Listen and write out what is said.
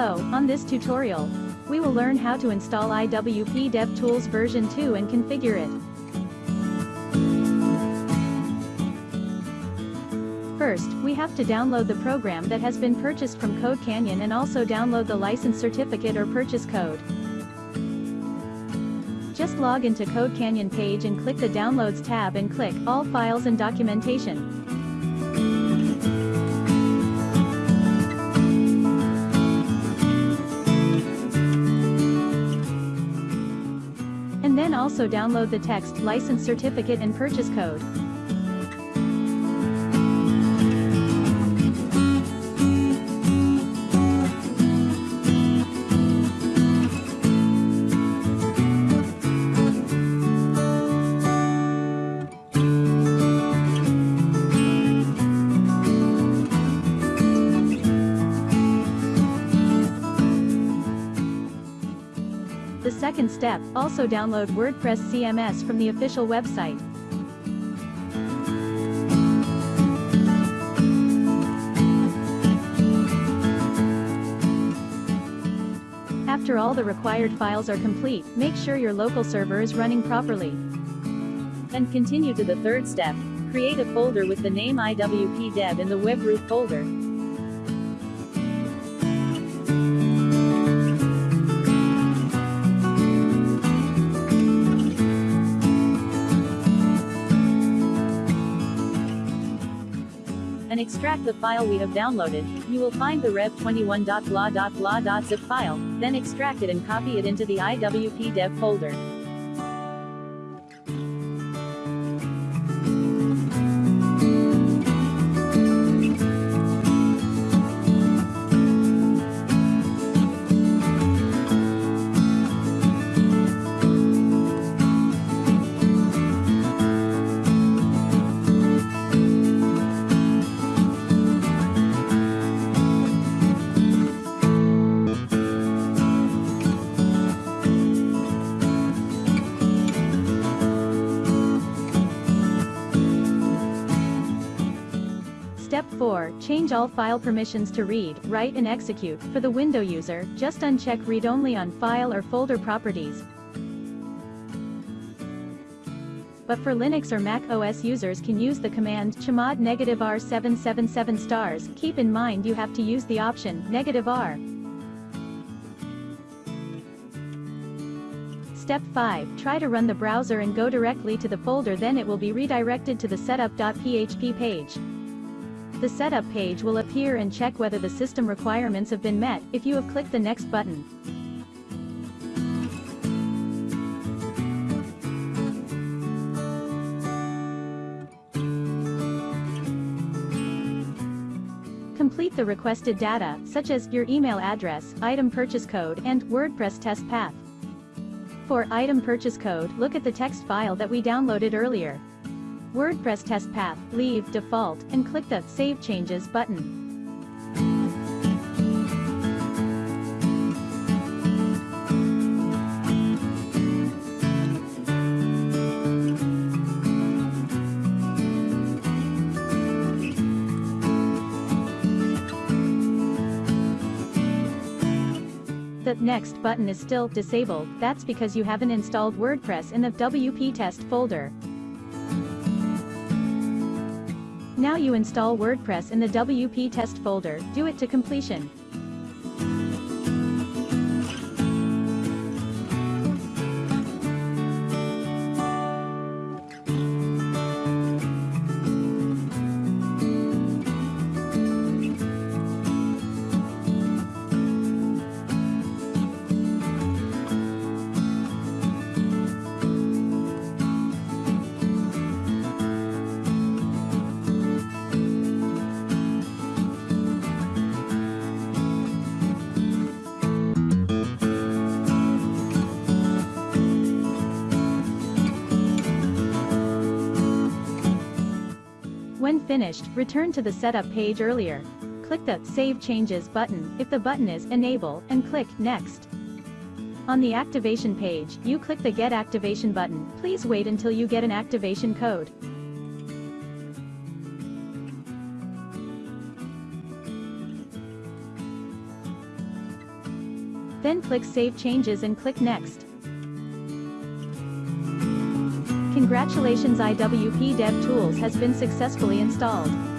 Hello, on this tutorial, we will learn how to install IWP DevTools version 2 and configure it. First, we have to download the program that has been purchased from Code Canyon and also download the license certificate or purchase code. Just log into Code Canyon page and click the Downloads tab and click All Files and Documentation. Also download the text, license certificate and purchase code. Second step, also download WordPress CMS from the official website. After all the required files are complete, make sure your local server is running properly. And continue to the third step. Create a folder with the name IWP Dev in the web root folder. And extract the file we have downloaded, you will find the rev21.blah.blah.zip file, then extract it and copy it into the IWP dev folder. Change all file permissions to read, write and execute. For the Window user, just uncheck read only on file or folder properties. But for Linux or Mac OS users can use the command chmod negative R 777 stars. Keep in mind you have to use the option negative R. Step 5, try to run the browser and go directly to the folder then it will be redirected to the setup.php page. The setup page will appear and check whether the system requirements have been met, if you have clicked the next button. Complete the requested data, such as your email address, item purchase code, and WordPress test path. For item purchase code, look at the text file that we downloaded earlier. WordPress test path, leave default, and click the Save Changes button. The Next button is still disabled, that's because you haven't installed WordPress in the WP test folder. Now you install WordPress in the WP test folder, do it to completion. When finished, return to the setup page earlier. Click the Save Changes button, if the button is Enable, and click Next. On the activation page, you click the Get Activation button, please wait until you get an activation code. Then click Save Changes and click Next. Congratulations IWP DevTools has been successfully installed.